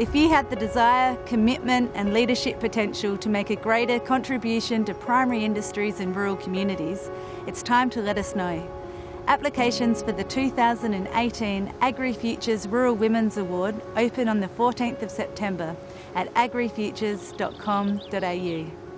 If you have the desire, commitment and leadership potential to make a greater contribution to primary industries in rural communities, it's time to let us know. Applications for the 2018 AgriFutures Rural Women's Award open on the 14th of September at agrifutures.com.au.